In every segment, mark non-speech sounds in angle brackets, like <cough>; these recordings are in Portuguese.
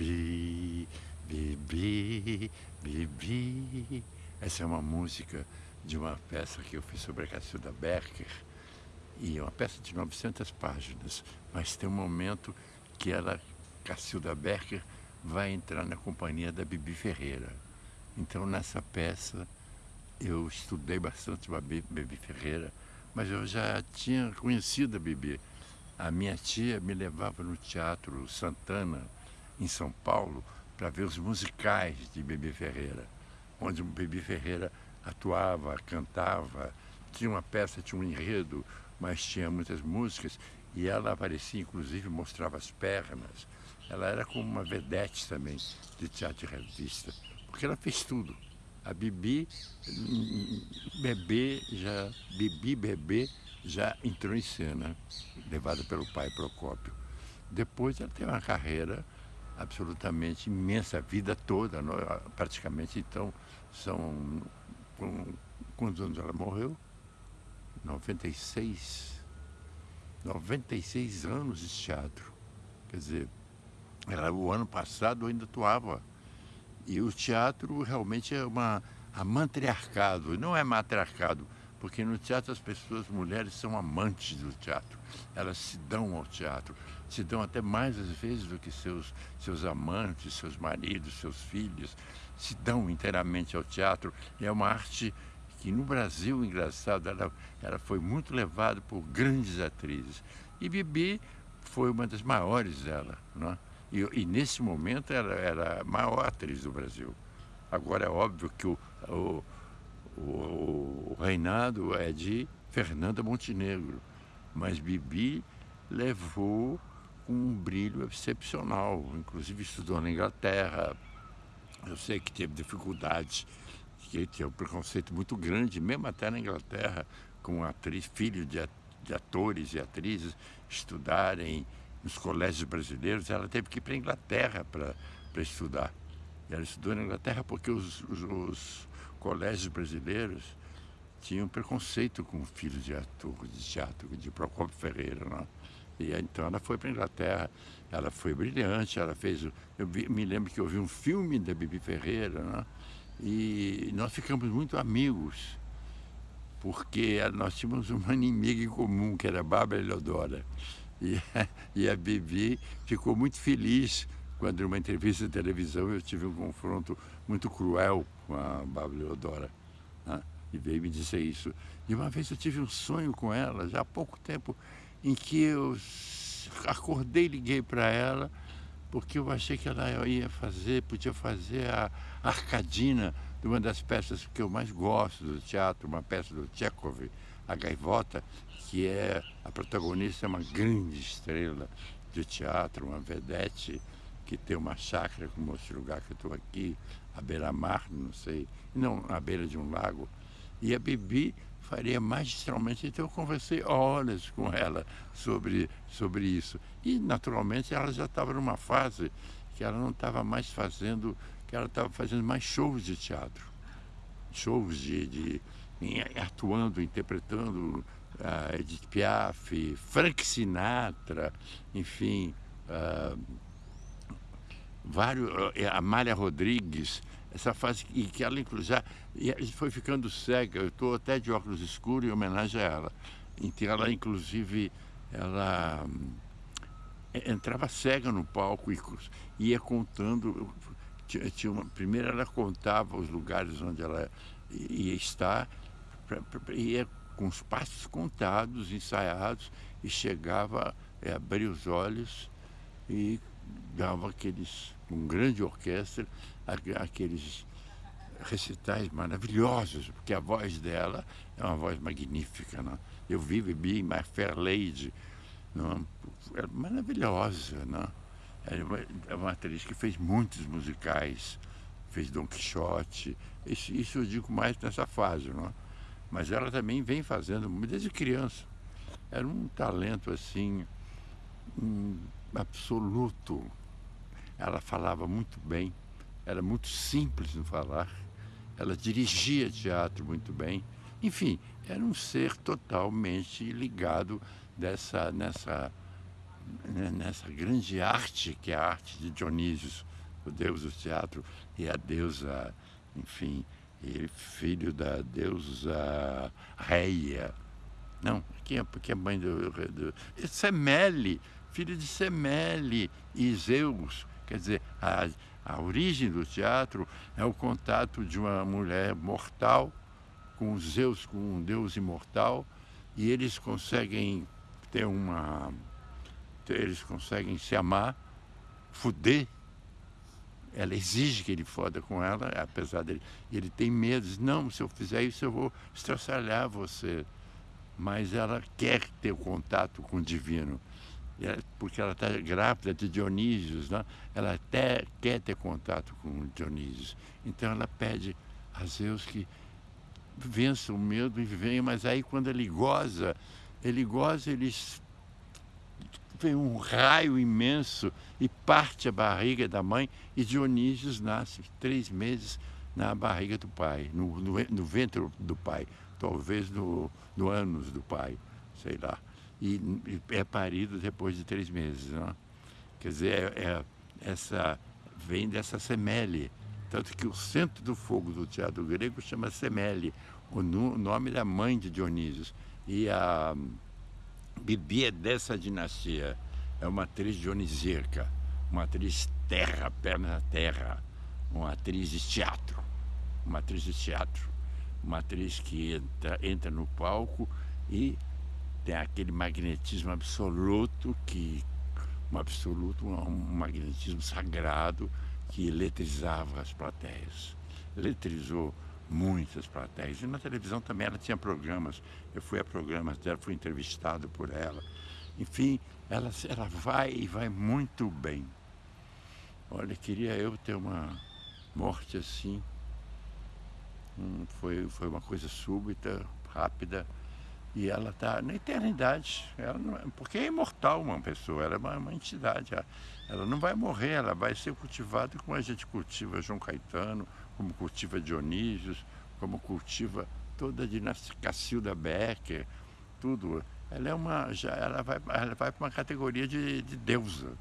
Bibi, Bibi, Bibi. Essa é uma música de uma peça que eu fiz sobre a Cacilda Becker. E é uma peça de 900 páginas, mas tem um momento que ela, Cacilda Becker, vai entrar na companhia da Bibi Ferreira. Então, nessa peça, eu estudei bastante a Bibi Ferreira, mas eu já tinha conhecido a Bibi. A minha tia me levava no Teatro Santana, em São Paulo, para ver os musicais de Bibi Ferreira, onde o Bibi Ferreira atuava, cantava, tinha uma peça, tinha um enredo, mas tinha muitas músicas, e ela aparecia, inclusive, mostrava as pernas. Ela era como uma vedete também de teatro de revista, porque ela fez tudo. A Bibi, bebê, já, Bibi bebê, já entrou em cena, levada pelo pai Procópio. Depois ela teve uma carreira absolutamente imensa, a vida toda, praticamente. Então, são. Quantos anos ela morreu? 96. 96 anos de teatro. Quer dizer, ela, o ano passado ainda atuava. E o teatro realmente é uma a matriarcado, não é matriarcado, porque no teatro as pessoas, mulheres, são amantes do teatro. Elas se dão ao teatro, se dão até mais às vezes do que seus, seus amantes, seus maridos, seus filhos, se dão inteiramente ao teatro. E é uma arte que no Brasil, engraçado, ela, ela foi muito levada por grandes atrizes. E Bibi foi uma das maiores dela. Não é? E, e, nesse momento ela era a maior atriz do Brasil. Agora é óbvio que o, o, o, o reinado é de Fernanda Montenegro, mas Bibi levou um brilho excepcional, inclusive estudou na Inglaterra. Eu sei que teve dificuldades, que tinha um preconceito muito grande, mesmo até na Inglaterra, com atriz, filho de, de atores e atrizes estudarem nos colégios brasileiros, ela teve que ir para a Inglaterra para estudar. Ela estudou na Inglaterra porque os, os, os, colégios brasileiros tinham preconceito com filhos de ator de teatro, de Procopio Ferreira. Né? E então ela foi para a Inglaterra, ela foi brilhante, ela fez. Eu vi, me lembro que eu vi um filme da Bibi Ferreira, né? e nós ficamos muito amigos, porque nós tínhamos uma <laughs> inimiga em comum, que era a Bárbara Eleodora. E, <laughs> e a Bibi ficou muito feliz quando, numa entrevista de televisão, eu tive um confronto muito cruel com a Bárbara Leodora. Né? E veio me dizer isso. E uma vez eu tive um sonho com ela, já há pouco tempo, em que eu acordei e liguei para ela, porque eu achei que ela ia fazer, podia fazer a Arcadina de uma das peças que eu mais gosto do teatro, uma peça do Tchekov, A Gaivota, que é a protagonista é uma grande estrela de teatro, uma vedete que tem uma chácara como esse lugar que eu estou aqui, à beira-mar, não sei, não, à beira de um lago. E a Bibi faria magistralmente, então eu conversei horas com ela sobre, sobre isso. E, naturalmente, ela já estava numa fase que ela não estava mais fazendo, que ela estava fazendo mais shows de teatro. Shows de, de atuando, interpretando uh, Edith Piaf, Frank Sinatra, enfim, uh, vários, uh, Amália Rodrigues, essa fase e que ela inclusive foi ficando cega, eu estou até de óculos escuros em homenagem a ela. Então ela inclusive ela hum, entrava cega no palco e ia contando tinha, uma, primeiro ela contava os lugares onde ela ia estar ia com os passos contados, ensaiados, e chegava, é, abria os olhos e dava aqueles, com grande orquestra, aqueles recitais maravilhosos, porque a voz dela é uma voz magnífica. Não? Eu vi Bibi My Fair Lady, não? é maravilhosa. Não? É uma, uma atriz que fez muitos musicais, fez Don Quixote, isso, isso eu digo mais nessa fase. Não? Mas ela também vem fazendo desde criança. Era um talento assim, um absoluto. Ela falava muito bem, era muito simples no falar, ela dirigia teatro muito bem. Enfim, era um ser totalmente ligado dessa, nessa, né, nessa grande arte que é a arte de Dionísio, o deus do teatro, e a deusa, enfim, filho da deusa Reia. Não, quem é, porque é mãe do, do Semele, filho de Semele e Zeus. Quer dizer, a, a origem do teatro é o contato de uma mulher mortal com Zeus, com um deus imortal, e eles conseguem ter uma. Eles conseguem se amar, fuder ela exige que ele foda com ela, apesar dele. Ele tem medo, diz, não, se eu fizer isso eu vou estraçalhar você. Mas ela quer ter o contato com o divino. Porque ela está grávida de Dionísio, né? ela até quer ter contato com Dionísio. Então ela pede a Zeus que vença o medo e venha, mas aí quando ele goza, ele goza, ele vem um raio imenso e parte a barriga da mãe e Dionísio nasce três meses na barriga do pai, no, no, no ventre do pai, talvez no, no ânus do pai, sei lá. E, é parido depois de três meses. Não? Quer dizer, é, é, essa, vem dessa semele. Tanto que o centro do fogo do teatro grego chama semele, o, no, nome da mãe de Dionísio. E a Bibi é dessa dinastia. É uma atriz dionisíaca, uma atriz terra, perna terra, uma atriz de teatro, uma atriz de teatro, uma atriz que entra, entra no palco e tem aquele magnetismo absoluto que um absoluto, um magnetismo sagrado que eletrizava as plateias. Eletrizou muitas plateias. E na televisão também ela tinha programas. Eu fui a programas dela, fui entrevistado por ela. Enfim, ela, ela vai e vai muito bem. Olha, queria eu ter uma morte assim. Hum, foi, foi uma coisa súbita, rápida. E ela está na eternidade. Ela não, é, porque é imortal uma pessoa, ela é uma, uma entidade. Ela, ela, não vai morrer, ela vai ser cultivada como a gente cultiva João Caetano, como cultiva Dionísio, como cultiva toda a dinastia Cacilda Becker, tudo. Ela é uma. Já, ela vai, ela vai para uma categoria de, de deusa,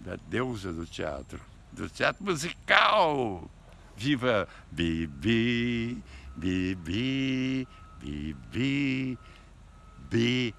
da deusa do teatro, do teatro musical. Viva Bibi, Bibi, Bibi, Bibi.